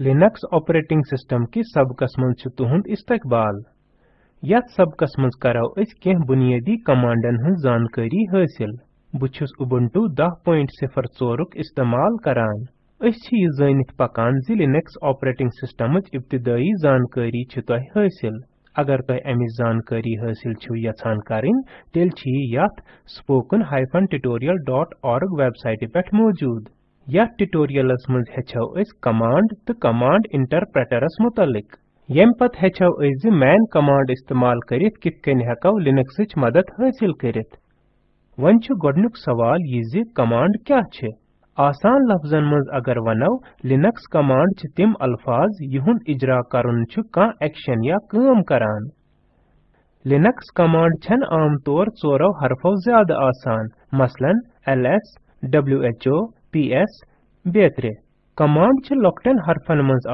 Linux operating system की सबकस मज तुहद इस्तकबाल यथ सबकस मज करो कह बुनियादी कमांडन हज जानकारी हासिल बुछुस उबुंटू 10.04 इस्तेमाल करान अस छ यह जानित पकान जि लिनक्स ऑपरेटिंग सिस्टम इब्तदाई जानकारी तह अगर तह अमिच जानकारी हासिल यछान करिन तेल यथ spoken-tutorial.org वेबसाइट पे मौजूद यथ ट्यूटोरियलस मज हेचो अस कमांड तो कमांड इंटरप्रेटरस मुतलिक। यम पत अस मैन कमांड इस्तेमाल करित लिनक्सच मदद हासिल करित। वन छु गोडनुक सवाल यह ज कमांड क्या छ? आसान लफ्जन मज अगर वनो लिनक्स कमांड छ तिम अल्फाज यहुंद इजरा करन छु का एक्शन या काम करान। लिनक्स कमांड छन आम तौर चोरो हरफो ज़्यादा आसान। मसलन ls who ps बेतरे कमांड छ लोकटन हरफन मंज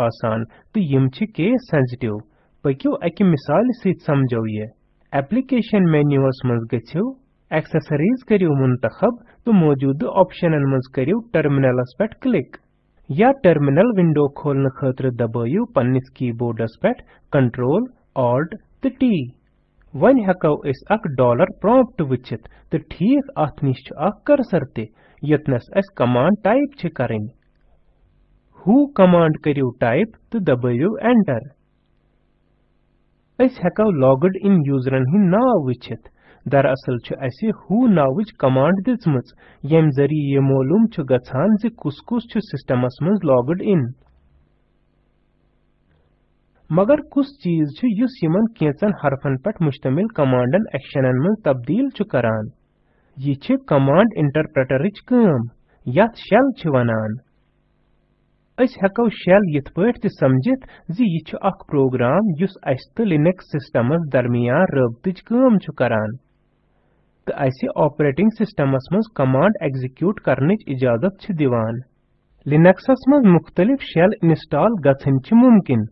तो यम छ केस सेंसिटिव पकियो अकि मिसाल सहित समझो ये एप्लीकेशन मेन्यूस मंज गछियो एक्सेसरीज करियो मुंतखब तो मौजूद ऑप्शनन मंज करियो टर्मिनलस पेट क्लिक या टर्मिनल विंडो खोलने खतर दबाइयो पन्निस कीबोर्डस पेट कंट्रोल ऑल्ट तो टी वन हेको अस अक डॉलर प्रॉम्प्ट वचित तो ठीक अथ अक कर्सर यतनस अस कमांड टाइप छ करें हु कमांड करियो टाइप तो दबाइयो एंटर अस हेको लॉग्ड इन यूजरन हिंद नाव वचित दरअसल छ असे हु नावच कमांड दिसमच। यम ज़रिए ये मालूम छ गछान ज कुस कुस छ सिस्टमस मज लॉग्ड इन मगर कुछ चीज़ छ युस यमन केचन हरफन पट मुश्तमिल कमांडन एक्शनन मज तब्दील छ करान। यह कमांड इंटरप्रेटरच काम यथ शेल वनान। अस हेको शेल यथ पठ समझित, ज यह छ अख प्रोग्राम युस अस त लिनक्स सिस्टमस दरमियान रबतच काम छ त ऑपरेटिंग सिस्टमस मज कमांड एग्जीक्यूट करनच इजाज़त दिवान। लिनक्सस मज मुख्तलिफ़ शेल इंस्टॉल गछन मुमकिन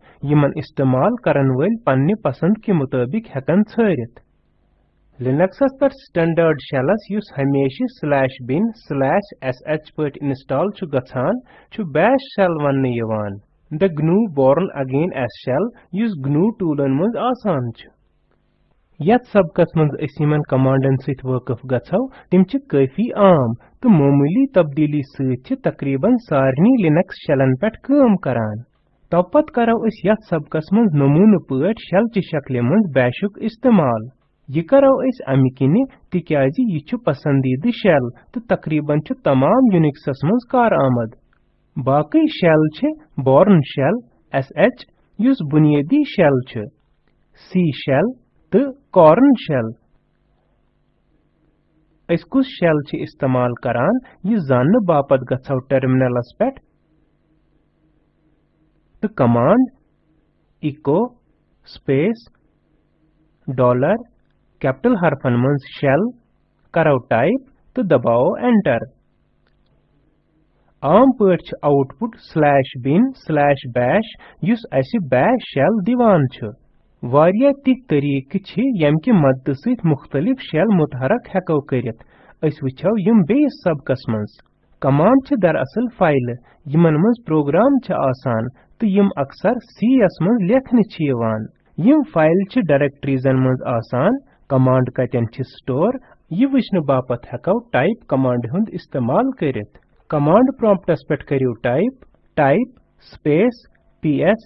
इस्तेमाल करन वल पसंद के मुताबिक हेकन छरित लिनक्सस पर स्टैंडर्ड शेलस युस हमेशा स्लैश बिन स्लैश sh पट इंस्टॉल छु गछान छु वन्ने यवान the GNU born again as shell युस GNU टूलन मज आसान छु यत सबकस मज असिमन कमांडन सित वकफ गछौ तिम आम तो मामूली तब्दीली सहित छु तकरीबन सारनी लिनक्स शेलन पेट काम करान तपत करो अस यत सबकस मज नमून पट शेल च शक्ल इस्तेमाल यह करो अस अमि किनि तिक्याज यह पसंदीदा शेल तो तकरीबन तमाम यूनिक्सस मज कार आमद बाकी शेल बॉर्न शेल sh युस बुनियादी शेल सी शेल तो कॉर्न शेल अस कुस शेल इस्तेमाल करान यह जानने बापत गछौ टर्मिनलस पेट तो कमांड echo, space, dollar हरफन मंज शेल करो टाइप तो दबाओ एंटर आम पट output slash bin slash bash use अस बैश शेल दिवान छ वारिया ति तरीक छ यम कि मदद सहित मुख्तलिफ़ शेल मुतहरक हेको करित अस वछो यम बेस सबकस मंज कमांड छ दरअसल फ़ाइल यमन मंज प्रोग्राम छ आसान तो यम अक्सर सी एस मंज लेखन छ यवान यम फ़ाइल छ डायरेक्टरीजन मंज आसान कमांड कतन स्टोर यह वचन बापत हेको टाइप कमांड हुंद इस्तेमाल करित। कमांड प्रॉम्प्टस पेट करियो टाइप टाइप, स्पेस ps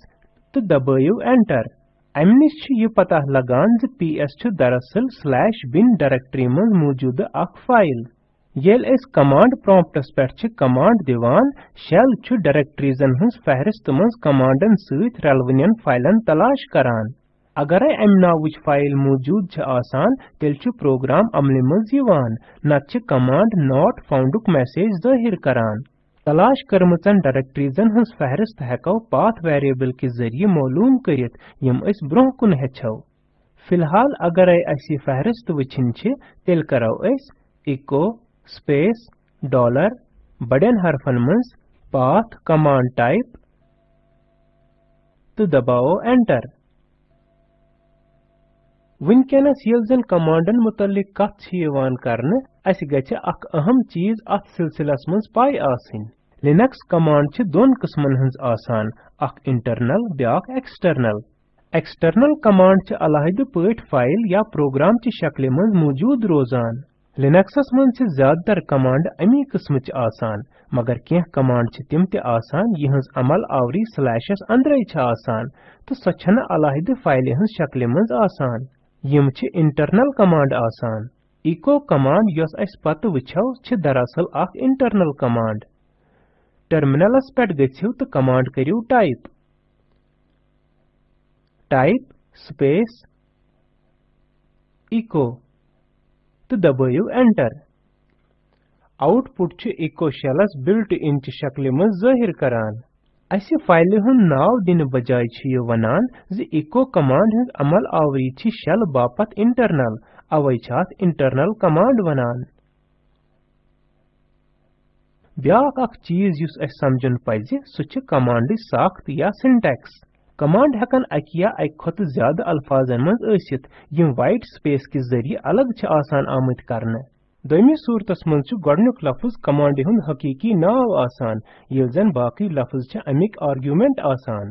तो दबाइयो एंटर। अमि यह पता लगान ज ps छ दरअसल स्लैश बिन डायरेक्टरी में मौजूद अख फ़ाइल। येल कमांड प्रॉम्प्टस पेट छ कमांड दिवान, शेल छ डायरेक्टरीजन हंस फहरिस्त मंज कमांडन रलवनियन फाइलन तलाश करान। अगर अमि नावच फ़ाइल मौजूद आसान, तेल प्रोग्राम अमल मज छ कमांड नॉट फाउंडुक मैसेज ज़ाहिर करान। तलाश करमचन डायरेक्टरीजन हंस फहरिस्त हेको पाथ वेरिएबल के ज़रिए मालूम करित ब्रोह कुन हेछो फ़िलहाल अगर अस फहरिस्त वचिन तेल करो इको, स्पेस, डॉलर, बड़न हरफन मज पाथ, कमांड टाइप तो दबाओ एंटर। वनकनस ये कमांडन मुतलिक कत अख अहम चीज़ अत सिलसिलस मज पाई आसिन लिनक्स कमांड दोन किस्मन हंस आसान इंटरनल ब्याक एक्सटर्नल एक्सटर्नल कमांड अलहद पट फ़ाइल या प्रोग्राम ची शक्ल मज मौजूद रोजान लिनक्सस मज ज़्यादातर कमांड अमी किस्म आसान मगर कह कमांड तिम आसान यहज अमल आवरी स्लैशस अंदर आसान तो सो छन अलहद फ़ाइल हंस शक्ल मज आसान यम छ इंटरनल कमांड आसान इको कमांड यस अस पत वछो छ दरअसल अख इंटरनल कमांड टर्मिनलस पेट गच्छिव तो कमांड करियो टाइप टाइप स्पेस इको तो दबाइयो एंटर आउटपुट छ इको शेलस बिल्ट इन शक्ल में ज़ाहिर करान अस फ़ाइल हुन नाव दिन बजाय छ ये वनान, ज इको कमांड हंद अमल आवरी छ शेल बापत इंटरनल अवै इंटरनल कमांड वनान। ब्याक अख चीज़ युस अस समझन पज सु कमांड साख्त या सिंटैक्स कमांड हकन अक या अक खत ज़्यादा अल्फाजन मज वाइट स्पेस के ज़रिए अलग आसान आमत करने। दोमी सूरतस मज छ गडनुक लफ्ज कमांड हुन हकीकी नाव आसान। ये जन बाकी लफ्ज छ अमिक आर्गुमेंट आसान।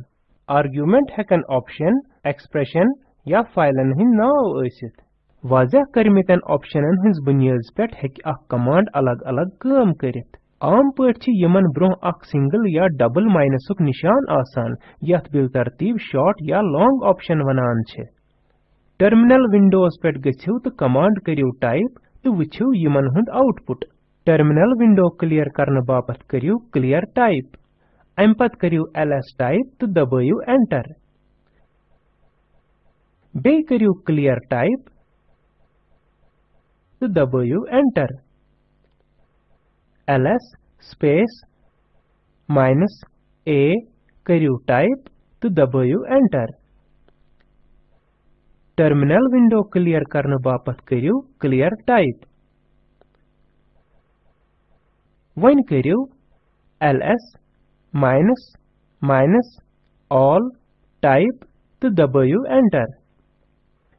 आर्गुमेंट हकन ऑप्शन, एक्सप्रेशन या फाइलन हिन नाव असित वाजह करमितन ऑप्शनन हंस बुनियाद पेट हेक कमांड अलग अलग काम करित। आम पट ब्रोह अख सिंगल या डबल माइनसुक निशान आसान। यथ बिल तरतीब, शॉर्ट या लॉन्ग ऑप्शन वनान छे। टर्मिनल विंडोज़ पेट गछिव तो कमांड करियो टाइप तो वछिव यमन हुंद आउटपुट टर्मिनल विंडो क्लियर करने बापत करियो क्लियर टाइप अम पत करियो, ls टाइप तो दबाइयो एंटर बे करियो क्लियर टाइप तो दबाइयो enter ls space minus a करियो टाइप तो दबाइयो एंटर टर्मिनल विंडो क्लियर करने बापत करियो क्लियर टाइप वन करियो, ls, minus minus, all type तो दबाइयो एंटर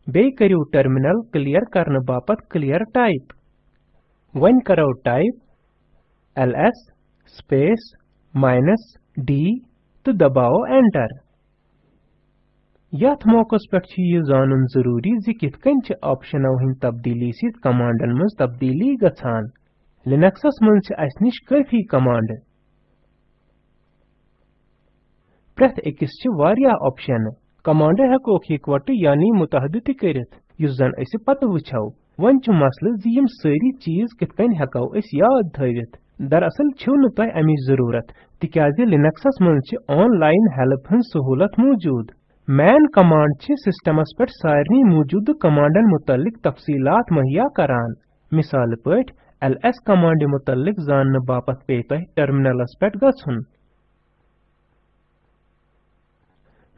बे करियो टर्मिनल क्लियर करने बापत क्लियर टाइप वन करो type ls, space, minus, d तो दबाओ एंटर यथ मौकस पे यह जानन ज़रूरी जि कित कन छ ऑप्शनों हिंद तब्दीली सित कमांडन मज तब्दीली गछान लिनक्सस मज छ अस निश काफ़ी कमांड प्रथ अकिस छ वारिया ऑप्शन कमांड हेको इकवट यानी मुतहद त करित जन अस पत वछो वन छ मसल जि यम सारी चीज़ कित कन हेको अस याद थवित दरअसल छो न तह अमिच ज़रूरत तिकाज लिनक्सस मज ऑनलाइन हेल्प हन सहूलत मौजूद मैन कमांड छ सिस्टमस पे सारे मौजूद कमांडन मुतलिक तफसीलात मुहैया करान। मिसाल पट ls कमांड मुतलिक जानने बापत पे तह टर्मिनलस पे गछुन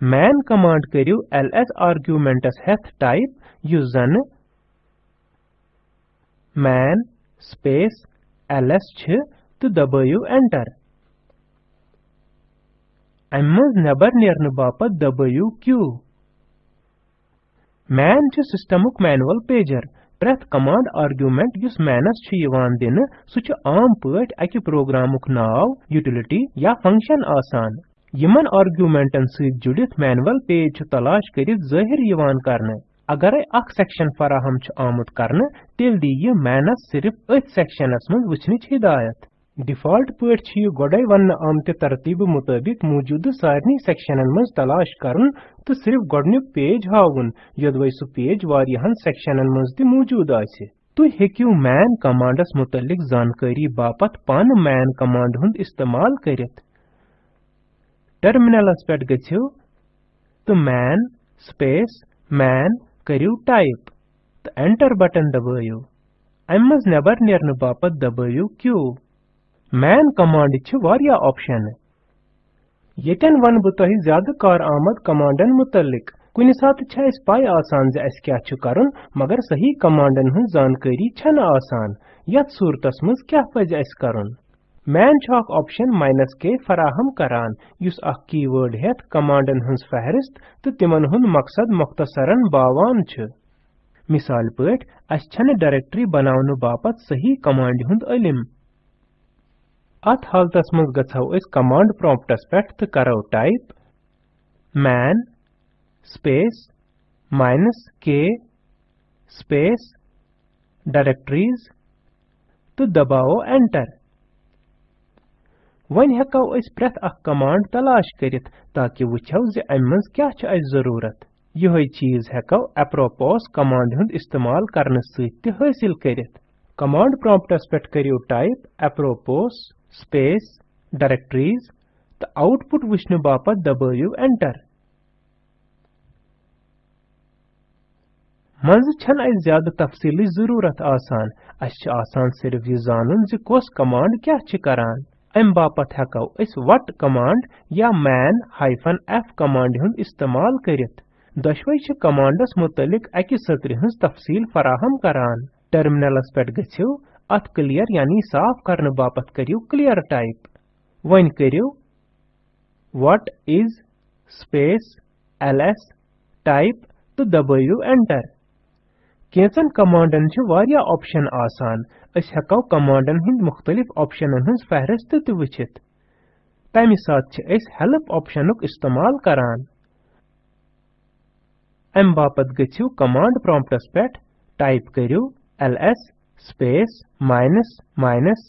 मैन कमांड करियो ls आर्गुमेंटस हेथ टाइप युस जन man space ls छ तो दबाइयो एंटर। अम नबर बापत दबाइयो क्यू मैन छ सिस्टमुक मैनुअल पेजर प्रथ कमांड आर्गुमेंट युस मैनस दिन सु छ आम पट अकि प्रोग्रामुक नाव यूटिलिटी या फ़ंक्शन आसान यमन आर्गुमेंटन सहित जुड़ित मैनुअल पेज तलाश यवान करने अगर अख सेक्शन फराहम आमुत करने तेल दी यह मैनस सिर्फ़ अथ सेक्शनस हिदायत डिफ़ॉल्ट पट गोडे वन आमत तरतीब मुताबिक मौजूद सारे सेक्शन मज तलाश करन तो सिर्फ़ गोडनुक पेज हावन योदवे सु पेज वारियाहन सेक्शन मज त मौजूद आसे तुम हेकियो मैन कमांडस मुतलिक जानकारी बापत पान मैन कमांड हुंद इस्तेमाल करित। टर्मिनलस पेट गछियो तो मैन स्पेस मैन करियो टाइप तो एंटर बटन दबाइयो अम मज नबर नेरन बापत क्यू? मैन कमांड छ वारिया ऑप्शन यतन वन बह तह ज़्यादा कार आमद कमांडन मुतलिक कुन सात छ अस पाई आसान जे अस क्या छ करन, मगर सही कमांडन हन जानकारी छन आसान। यत सूरतस मज क्या पज अस करन। मैन छ ऑप्शन माइनस के फराहम करान। युस अख कीवर्ड हेत कमांडन हंस फहरिस्त तो तिमन हुन मकसद मुख्तसरन बावान छ। मिसाल पट अस छन डायरेक्टरी बनावन बापत सही कमांड हुंद इलम अत हालतस मज अस कमांड प्रॉम्प्टस पेठ तो करो type man space minus k space directories तो दबाओ enter वन हेको प्रेथ कमांड तलाश करित ताकि अमि क्या ज़रूरत। यही चीज़ हेको apropos कमांड हुंद इस्तेमाल करने सहित हासिल कमांड प्रॉम्प्टस पेठ करियो टाइप apropos space, directories तो आउटपुट वुचने बापत दबाइयो एंटर मंज छन अस ज़्यादा तफसीली ज़रूरत आसान अस आसान सिर्फ़ यह जानन ज कोस कमांड क्या छ करान अम बापत हेको अस वट कमांड या man f कमांड हुंद इस्तेमाल करित दशवै छ कमांडस मुतलिक अकि सत्र हंस तफसील फराहम करान टर्मिनलस पेट गछियो अत क्लियर यानी साफ़ करने बापत करियो क्लियर टाइप वन करियो, what is space ls type तो दबाइयो एंटर केंचन कमांडन छ, वारिया ऑप्शन आसान। अस हेको कमांडन हिंद मुख्तलिफ़ ऑप्शनन हंस फहरिस्त त वचित। तमि साथ छ अस हेल्प ऑप्शनुक इस्तेमाल करान। अम बापत गछियो कमांड प्रॉम्प्टस पेठ टाइप करियो, ls space minus minus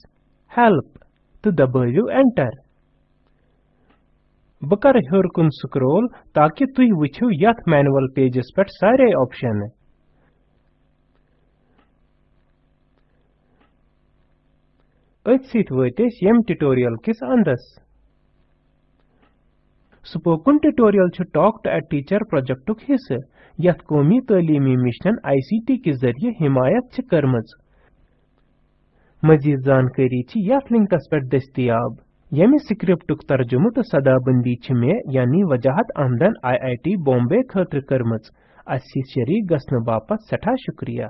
help तो दबाइयो एंटर बह कर हर कुन स्क्रोल ताकि तुह वुछियो यथ मैनुअल पेजस पेठ सारे ऑप्शन अथ सित वत यम ट्यूटोरियल किस अंदस। Spoken tutorial talk to a teacher प्रोजेक्टुक हिस्से यथ कौमी तालीमी मिशन आईसीटी के ज़रिए हिमायत छ करमज। मजीद जानकारी यथ लिंकस पे दस्तियाब यमि स्क्रिप्टुक तर्जुम तो सदाबंदी से मे यानी वजाहत आमदन टी बॉम्बे खतर करमज अस शरीक गसन बापत सठा शुक्रिया